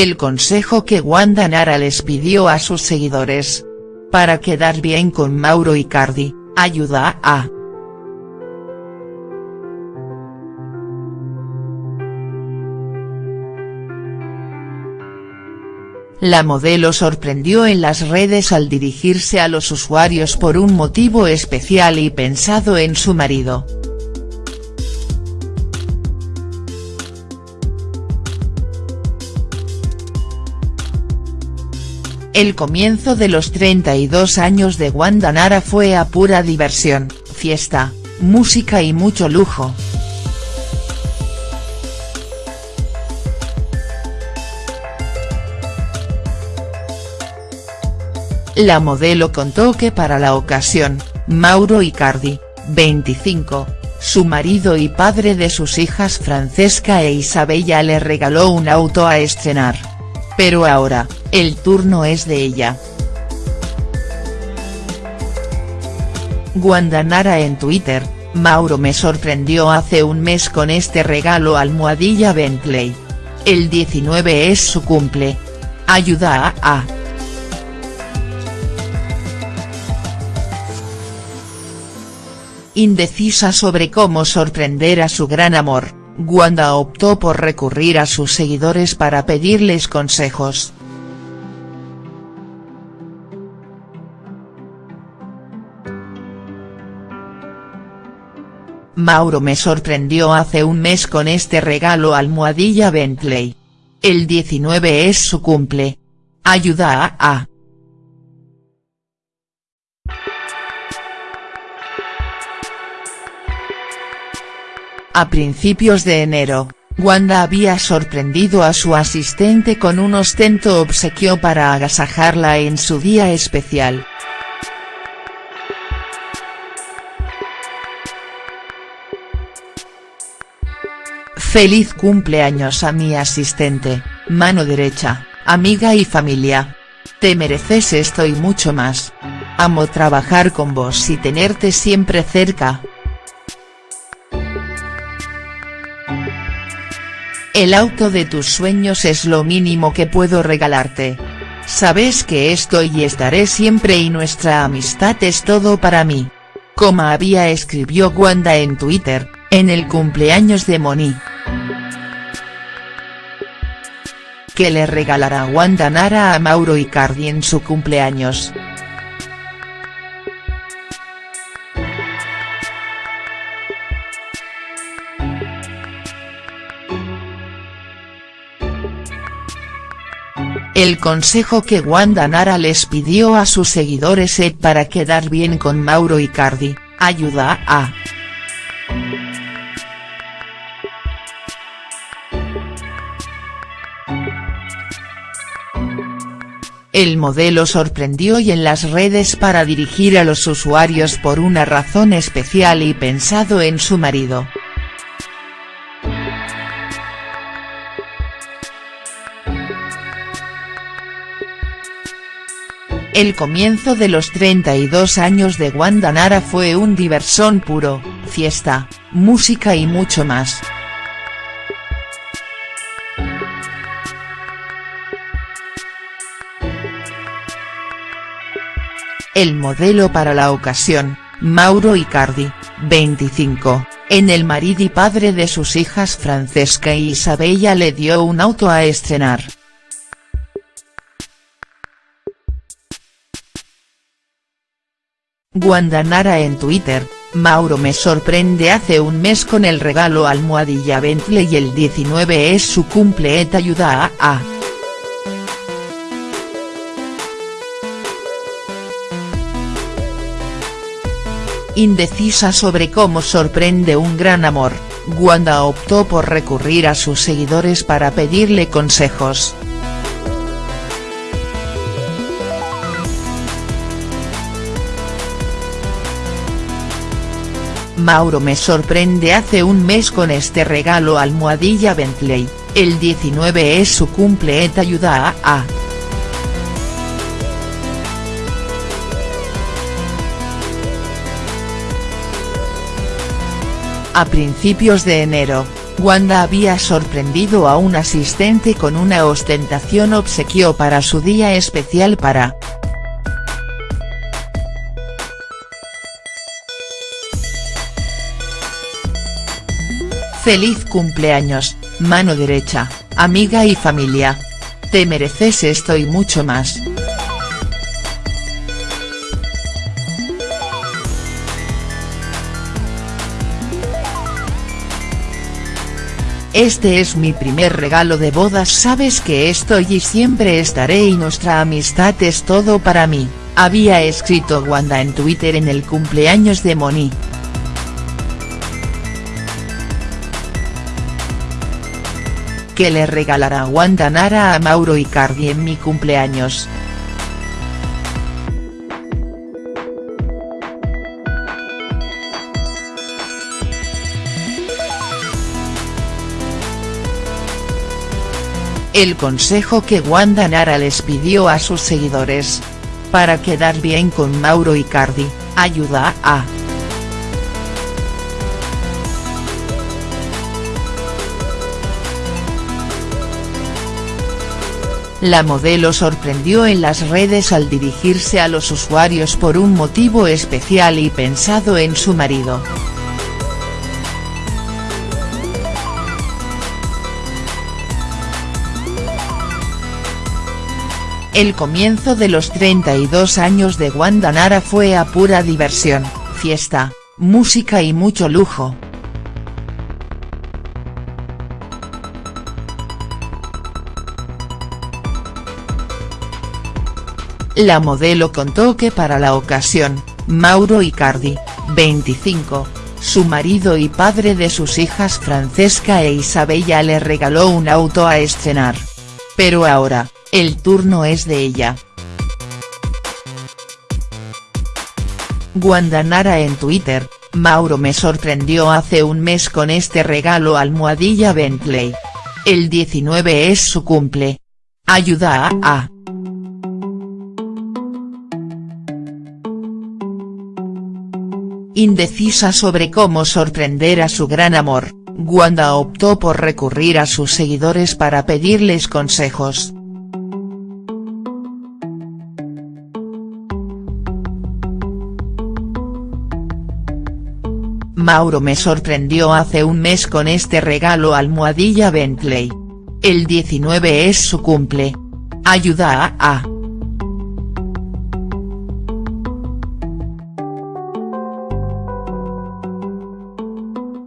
El consejo que Wanda Nara les pidió a sus seguidores. Para quedar bien con Mauro Icardi, ayuda a. La modelo sorprendió en las redes al dirigirse a los usuarios por un motivo especial y pensado en su marido. El comienzo de los 32 años de Wanda Nara fue a pura diversión, fiesta, música y mucho lujo. La modelo contó que para la ocasión, Mauro Icardi, 25, su marido y padre de sus hijas Francesca e Isabella le regaló un auto a estrenar. Pero ahora, el turno es de ella. Guandanara en Twitter, Mauro me sorprendió hace un mes con este regalo almohadilla Bentley. El 19 es su cumple. Ayuda a a. Indecisa sobre cómo sorprender a su gran amor. Wanda optó por recurrir a sus seguidores para pedirles consejos. Mauro me sorprendió hace un mes con este regalo almohadilla Bentley. El 19 es su cumple. Ayuda a a. A principios de enero, Wanda había sorprendido a su asistente con un ostento obsequio para agasajarla en su día especial. Feliz cumpleaños a mi asistente, mano derecha, amiga y familia. Te mereces esto y mucho más. Amo trabajar con vos y tenerte siempre cerca. El auto de tus sueños es lo mínimo que puedo regalarte. Sabes que estoy y estaré siempre y nuestra amistad es todo para mí. Como había escribió Wanda en Twitter, en el cumpleaños de Moni. Que le regalará Wanda Nara a Mauro Icardi en su cumpleaños. El consejo que Wanda Nara les pidió a sus seguidores es para quedar bien con Mauro Icardi, ayuda a. El modelo sorprendió y en las redes para dirigir a los usuarios por una razón especial y pensado en su marido. El comienzo de los 32 años de Wanda Nara fue un diversón puro, fiesta, música y mucho más. El modelo para la ocasión, Mauro Icardi, 25, en el marido y padre de sus hijas Francesca y Isabella le dio un auto a estrenar. Guandanara en Twitter, Mauro me sorprende hace un mes con el regalo almohadilla Bentley y el 19 es su cumple et ayuda a a. Indecisa sobre cómo sorprende un gran amor, Wanda optó por recurrir a sus seguidores para pedirle consejos. Mauro me sorprende hace un mes con este regalo almohadilla Bentley, el 19 es su cumple et ayuda a a. Principios de enero, Wanda había sorprendido a un asistente con una ostentación obsequio para su día especial para. Feliz cumpleaños, mano derecha, amiga y familia. Te mereces esto y mucho más. Este es mi primer regalo de bodas sabes que estoy y siempre estaré y nuestra amistad es todo para mí, había escrito Wanda en Twitter en el cumpleaños de Moni. Que le regalará Wanda Nara a Mauro Icardi en mi cumpleaños. El consejo que Wanda Nara les pidió a sus seguidores. Para quedar bien con Mauro Icardi, ayuda a. La modelo sorprendió en las redes al dirigirse a los usuarios por un motivo especial y pensado en su marido. El comienzo de los 32 años de Wanda Nara fue a pura diversión, fiesta, música y mucho lujo. La modelo contó que para la ocasión, Mauro Icardi, 25, su marido y padre de sus hijas Francesca e Isabella le regaló un auto a estrenar. Pero ahora, el turno es de ella. Guandanara en Twitter, Mauro me sorprendió hace un mes con este regalo almohadilla Bentley. El 19 es su cumple. Ayuda a a. Indecisa sobre cómo sorprender a su gran amor, Wanda optó por recurrir a sus seguidores para pedirles consejos. Mauro me sorprendió hace un mes con este regalo almohadilla Bentley. El 19 es su cumple. Ayuda a a.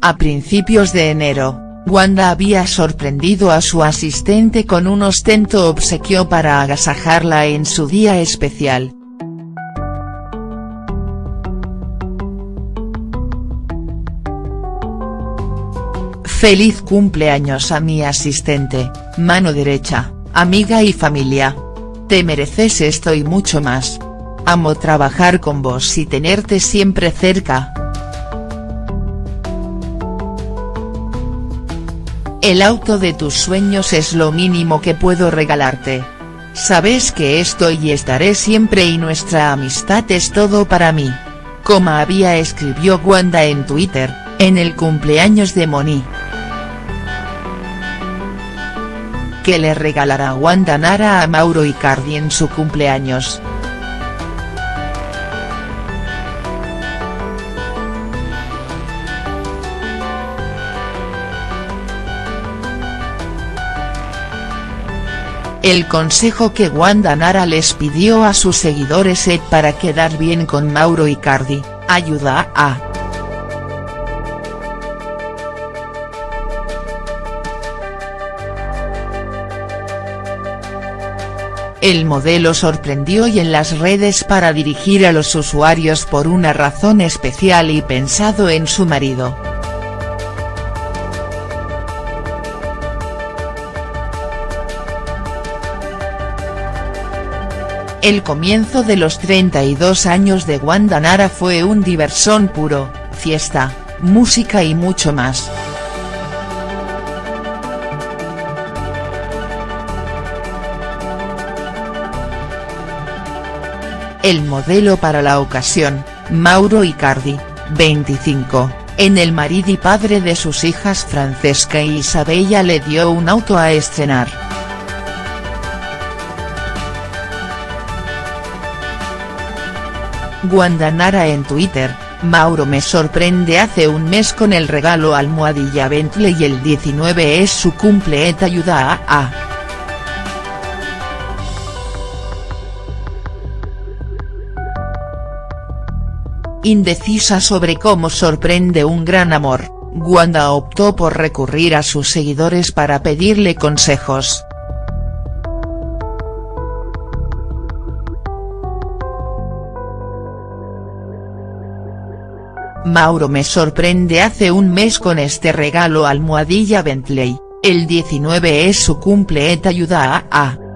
A principios de enero, Wanda había sorprendido a su asistente con un ostento obsequio para agasajarla en su día especial. Feliz cumpleaños a mi asistente, mano derecha, amiga y familia. Te mereces esto y mucho más. Amo trabajar con vos y tenerte siempre cerca. El auto de tus sueños es lo mínimo que puedo regalarte. Sabes que estoy y estaré siempre y nuestra amistad es todo para mí. Como había escribió Wanda en Twitter, en el cumpleaños de Moni. que le regalará Wanda Nara a Mauro Icardi en su cumpleaños. El consejo que Wanda Nara les pidió a sus seguidores es para quedar bien con Mauro Icardi, ayuda a. El modelo sorprendió y en las redes para dirigir a los usuarios por una razón especial y pensado en su marido. El comienzo de los 32 años de Wanda Nara fue un diversión puro, fiesta, música y mucho más. El modelo para la ocasión, Mauro Icardi, 25, En el marido y padre de sus hijas Francesca y Isabella le dio un auto a estrenar. Guandanara en Twitter, Mauro me sorprende hace un mes con el regalo almohadilla Bentley y el 19 es su cumple et ayuda a a. Indecisa sobre cómo sorprende un gran amor, Wanda optó por recurrir a sus seguidores para pedirle consejos. Mauro me sorprende hace un mes con este regalo almohadilla Bentley, el 19 es su cumple et ayuda a a.